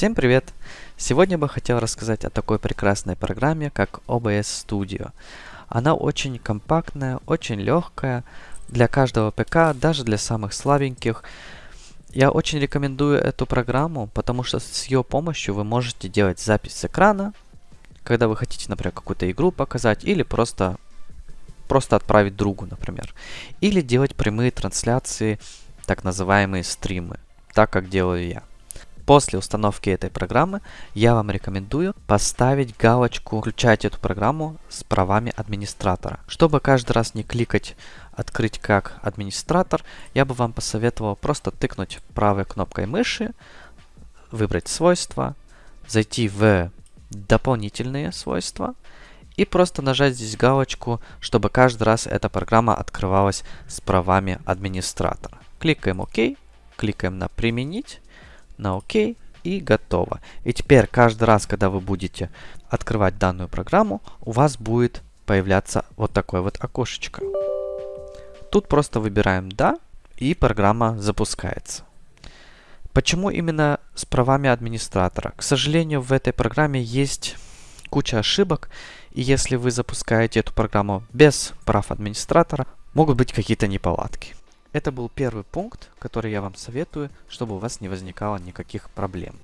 Всем привет! Сегодня бы хотел рассказать о такой прекрасной программе, как OBS Studio. Она очень компактная, очень легкая для каждого ПК, даже для самых слабеньких. Я очень рекомендую эту программу, потому что с ее помощью вы можете делать запись с экрана, когда вы хотите, например, какую-то игру показать, или просто, просто отправить другу, например. Или делать прямые трансляции, так называемые стримы, так как делаю я. После установки этой программы я вам рекомендую поставить галочку «Включать эту программу с правами администратора». Чтобы каждый раз не кликать «Открыть как администратор», я бы вам посоветовал просто тыкнуть правой кнопкой мыши, выбрать свойства, зайти в дополнительные свойства и просто нажать здесь галочку, чтобы каждый раз эта программа открывалась с правами администратора. Кликаем ОК, кликаем на «Применить», на ОК и готово. И теперь каждый раз, когда вы будете открывать данную программу, у вас будет появляться вот такое вот окошечко. Тут просто выбираем «Да» и программа запускается. Почему именно с правами администратора? К сожалению, в этой программе есть куча ошибок, и если вы запускаете эту программу без прав администратора, могут быть какие-то неполадки. Это был первый пункт, который я вам советую, чтобы у вас не возникало никаких проблем.